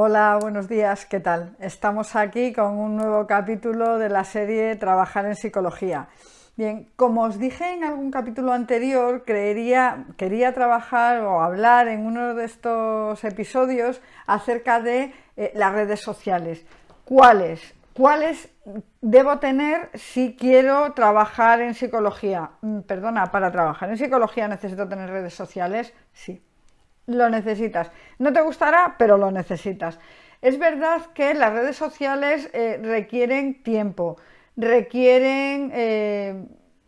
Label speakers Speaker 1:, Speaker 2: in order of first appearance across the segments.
Speaker 1: Hola, buenos días, ¿qué tal? Estamos aquí con un nuevo capítulo de la serie Trabajar en Psicología. Bien, como os dije en algún capítulo anterior, quería trabajar o hablar en uno de estos episodios acerca de eh, las redes sociales. ¿Cuáles? ¿Cuáles debo tener si quiero trabajar en psicología? Mm, perdona, para trabajar en psicología necesito tener redes sociales, sí lo necesitas. No te gustará, pero lo necesitas. Es verdad que las redes sociales eh, requieren tiempo, requieren eh,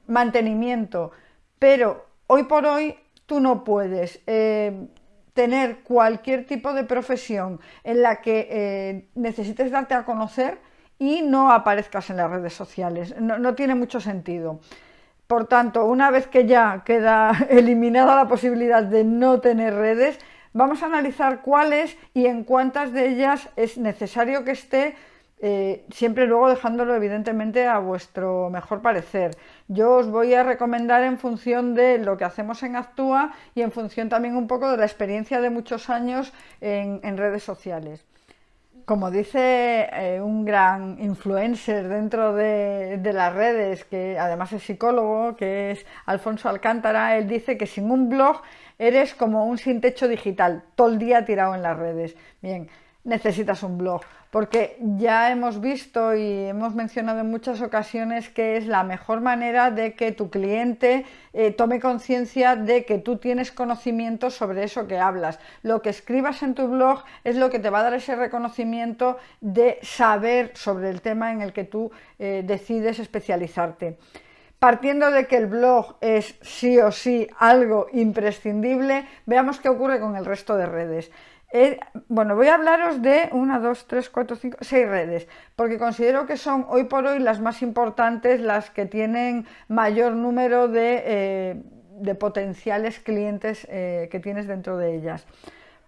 Speaker 1: mantenimiento, pero hoy por hoy tú no puedes eh, tener cualquier tipo de profesión en la que necesites darte a conocer y no aparezcas en las redes sociales. no tiene mucho sentido. Por tanto, una vez que ya queda eliminada la posibilidad de no tener redes, vamos a analizar cuáles y en cuántas de ellas es necesario que esté, eh, siempre luego dejándolo evidentemente a vuestro mejor parecer. Yo os voy a recomendar en función de lo que hacemos en Actúa y en función también un poco de la experiencia de muchos años en redes sociales. Como dice eh, un gran influencer dentro de, las redes, que además es psicólogo, que es Alfonso Alcántara, él dice que sin un blog eres como un sin techo digital, todo el día tirado en las redes. Bien, necesitas un blog, porque ya hemos visto y hemos mencionado en muchas ocasiones que es la mejor manera de que tu cliente eh, tome conciencia de que tú tienes conocimiento sobre eso que hablas. Lo que escribas en tu blog es lo que te va a dar ese reconocimiento de saber sobre el tema en el que tú eh, decides especializarte. Partiendo de que el blog es sí o sí algo imprescindible, veamos qué ocurre con el resto de redes bueno, voy a hablaros de una, dos, tres, cuatro, cinco, seis redes, porque considero que son hoy por hoy las más importantes, las que tienen mayor número de, eh, potenciales clientes eh, que tienes dentro de ellas.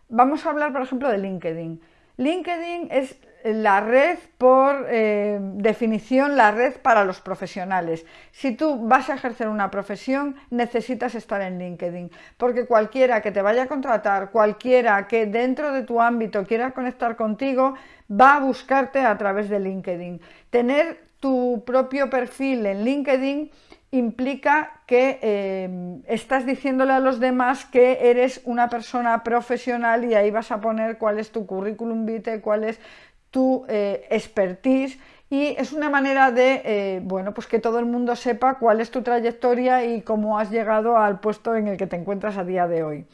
Speaker 1: Vamos a hablar, por ejemplo, de LinkedIn. LinkedIn es la red por eh, definición, la red para los profesionales. Si tú vas a ejercer una profesión, necesitas estar en LinkedIn, porque cualquiera que te vaya a contratar, cualquiera que dentro de tu ámbito quiera conectar contigo, va a buscarte a través de LinkedIn. Tener tu propio perfil en LinkedIn implica que eh, estás diciéndole a los demás que eres una persona profesional y ahí vas a poner cuál es tu currículum vitae, cuál es tu eh, expertise y es una manera de, eh, bueno, pues que todo el mundo sepa cuál es tu trayectoria y cómo has llegado al puesto en el que te encuentras a día de hoy.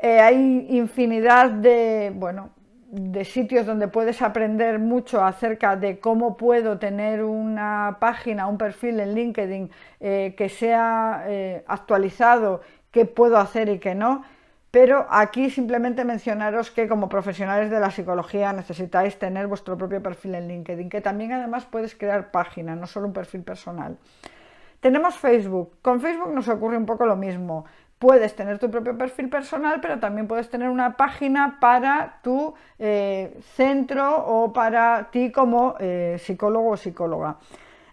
Speaker 1: Hay infinidad de, bueno, de sitios donde puedes aprender mucho acerca de cómo puedo tener una página, un perfil en LinkedIn que sea actualizado, qué puedo hacer y qué no pero aquí simplemente mencionaros que como profesionales de la psicología necesitáis tener vuestro propio perfil en LinkedIn, que también además puedes crear página, no solo un perfil personal. Tenemos Facebook. Con Facebook nos ocurre un poco lo mismo. Puedes tener tu propio perfil personal, pero también puedes tener una página para tu eh, centro o para ti como eh, psicólogo o psicóloga.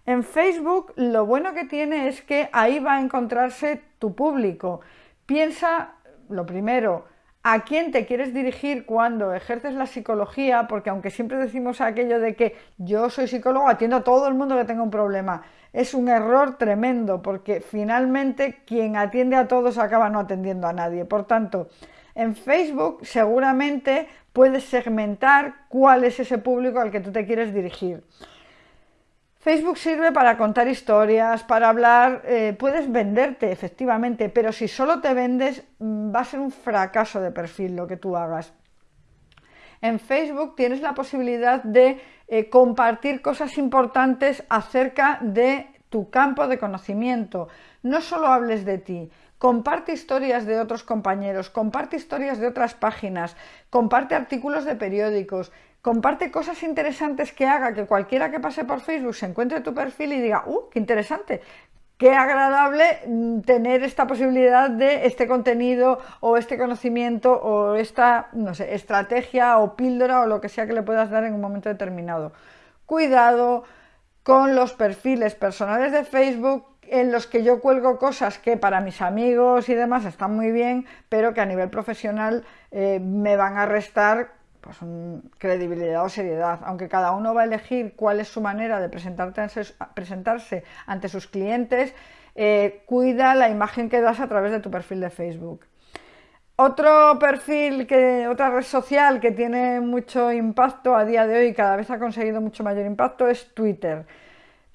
Speaker 1: En Facebook lo bueno que tiene es que ahí va a encontrarse tu público. Piensa lo primero, a quién te quieres dirigir cuando ejerces la psicología, porque aunque siempre decimos aquello de que yo soy psicólogo, atiendo a todo el mundo que tenga un problema, es un error tremendo, porque finalmente quien atiende a todos acaba no atendiendo a nadie. Por tanto, en Facebook seguramente puedes segmentar cuál es ese público al que tú te quieres dirigir. Facebook sirve para contar historias, para hablar, eh, puedes venderte efectivamente, pero si solo te vendes mm, va a ser un fracaso de perfil lo que tú hagas. En Facebook tienes la posibilidad de eh, compartir cosas importantes acerca de tu campo de conocimiento. No solo hables de ti, comparte historias de otros compañeros, comparte historias de otras páginas, comparte artículos de periódicos, comparte cosas interesantes que haga que cualquiera que pase por Facebook se encuentre tu perfil y diga, ¡uh, qué interesante! Qué agradable mm, tener esta posibilidad de este contenido o este conocimiento o esta, no sé, estrategia o píldora o lo que sea que le puedas dar en un momento determinado. Cuidado con los perfiles personales de Facebook en los que yo cuelgo cosas que para mis amigos y demás están muy bien, pero que a nivel profesional eh, me van a restar pues, credibilidad o seriedad, aunque cada uno va a elegir cuál es su manera de presentarse ante sus clientes, eh, cuida la imagen que das a través de tu perfil de Facebook. Otro perfil, que, otra red social que tiene mucho impacto a día de hoy y cada vez ha conseguido mucho mayor impacto es Twitter.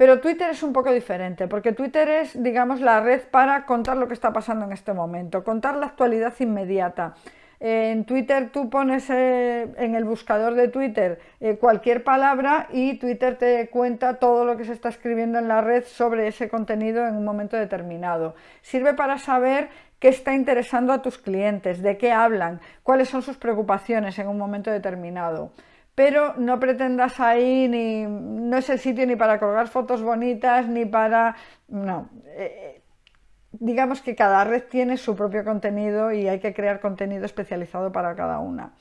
Speaker 1: Pero Twitter es un poco diferente, porque Twitter es, digamos, la red para contar lo que está pasando en este momento, contar la actualidad inmediata. En Twitter tú pones eh, en el buscador de Twitter eh, cualquier palabra y Twitter te cuenta todo lo que se está escribiendo en la red sobre ese contenido en un momento determinado. Sirve para saber qué está interesando a tus clientes, de qué hablan, cuáles son sus preocupaciones en un momento determinado pero no pretendas ahí ni no es el sitio ni para colgar fotos bonitas ni para no eh, digamos que cada red tiene su propio contenido y hay que crear contenido especializado para cada una.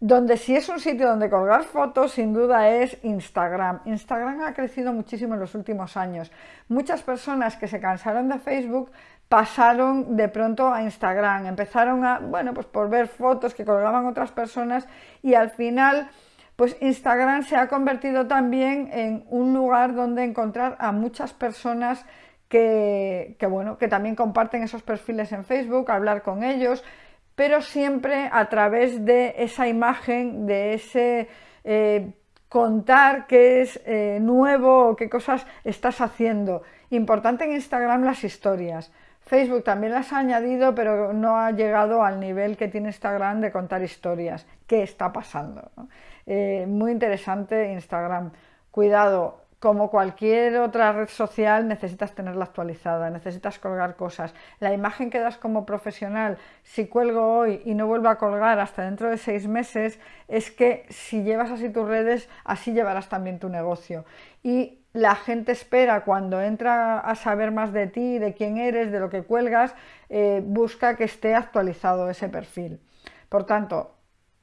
Speaker 1: Donde sí es un sitio donde colgar fotos, sin duda es Instagram. Instagram ha crecido muchísimo en los últimos años. Muchas personas que se cansaron de Facebook pasaron de pronto a Instagram, empezaron a, bueno, pues por ver fotos que colgaban otras personas y al final, pues Instagram se ha convertido también en un lugar donde encontrar a muchas personas que, bueno, que también comparten esos perfiles en Facebook, hablar con ellos, pero siempre a través de esa imagen, de ese eh, contar qué es eh, nuevo o qué cosas estás haciendo. Importante en Instagram las historias. Facebook también las ha añadido, pero no ha llegado al nivel que tiene Instagram de contar historias. ¿Qué está pasando? Eh, muy interesante Instagram. Cuidado, como cualquier otra red social, necesitas tenerla actualizada, necesitas colgar cosas. La imagen que das como profesional, si cuelgo hoy y no vuelvo a colgar hasta dentro de seis meses, es que si llevas así tus redes, así llevarás también tu negocio. Y la gente espera cuando entra a saber más de ti, de quién eres, de lo que cuelgas, eh, busca que esté actualizado ese perfil. Por tanto,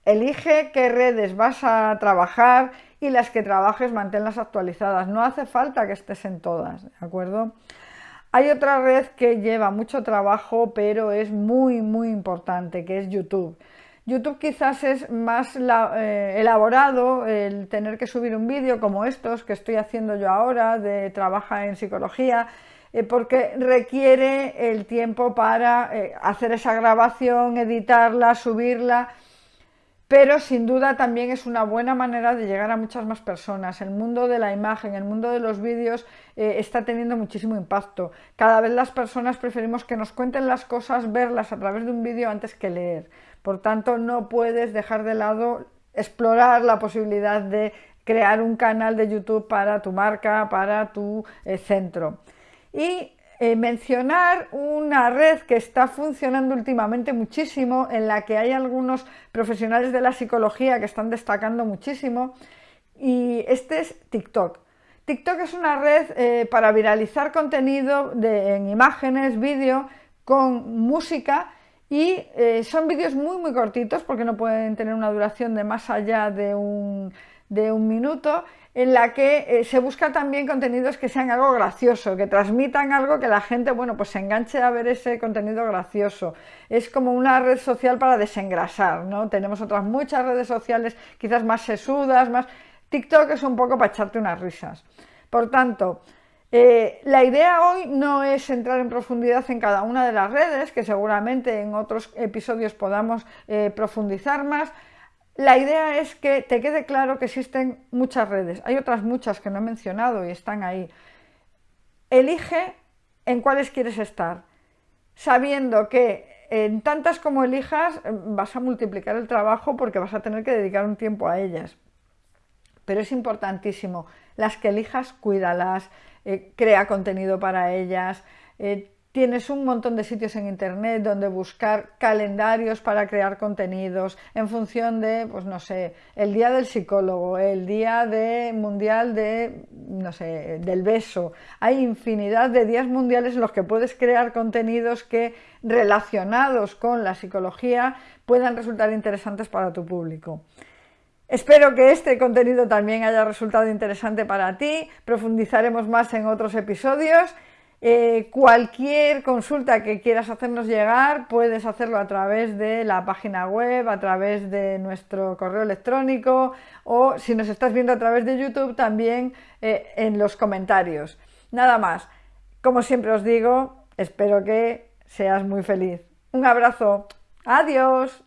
Speaker 1: elige qué redes vas a trabajar y las que trabajes manténlas actualizadas. No hace falta que estés en todas, ¿de acuerdo? Hay otra red que lleva mucho trabajo, pero es muy, muy importante, que es YouTube. YouTube quizás es más eh, elaborado el tener que subir un vídeo como estos que estoy haciendo yo ahora de trabaja en psicología, eh, porque requiere el tiempo para eh, hacer esa grabación, editarla, subirla pero sin duda también es una buena manera de llegar a muchas más personas. El mundo de la imagen, el mundo de los vídeos eh, está teniendo muchísimo impacto. Cada vez las personas preferimos que nos cuenten las cosas, verlas a través de un vídeo antes que leer. Por tanto, no puedes dejar de lado explorar la posibilidad de crear un canal de YouTube para tu marca, para tu eh, centro. Y eh, mencionar una red que está funcionando últimamente muchísimo, en la que hay algunos profesionales de la psicología que están destacando muchísimo, y este es TikTok. TikTok es una red eh, para viralizar contenido en imágenes, vídeo, con música y eh, son vídeos muy muy cortitos porque no pueden tener una duración de más allá de un, de un minuto en la que eh, se busca también contenidos que sean algo gracioso, que transmitan algo que la gente, bueno, pues se enganche a ver ese contenido gracioso. Es como una red social para desengrasar, ¿no? Tenemos otras muchas redes sociales, quizás más sesudas, más... TikTok es un poco para echarte unas risas. Por tanto, eh, la idea hoy no es entrar en profundidad en cada una de las redes, que seguramente en otros episodios podamos eh, profundizar más, la idea es que te quede claro que existen muchas redes. Hay otras muchas que no he mencionado y están ahí. Elige en cuáles quieres estar, sabiendo que en tantas como elijas vas a multiplicar el trabajo porque vas a tener que dedicar un tiempo a ellas. Pero es importantísimo, las que elijas, cuídalas, eh, crea contenido para ellas, eh, Tienes un montón de sitios en internet donde buscar calendarios para crear contenidos en función de, pues no sé, el día del psicólogo, el día de mundial de, no sé, del beso. Hay infinidad de días mundiales en los que puedes crear contenidos que relacionados con la psicología puedan resultar interesantes para tu público. Espero que este contenido también haya resultado interesante para ti. Profundizaremos más en otros episodios Eh, cualquier consulta que quieras hacernos llegar puedes hacerlo a través de la página web, a través de nuestro correo electrónico o si nos estás viendo a través de YouTube también eh, en los comentarios. Nada más, como siempre os digo, espero que seas muy feliz. Un abrazo, adiós.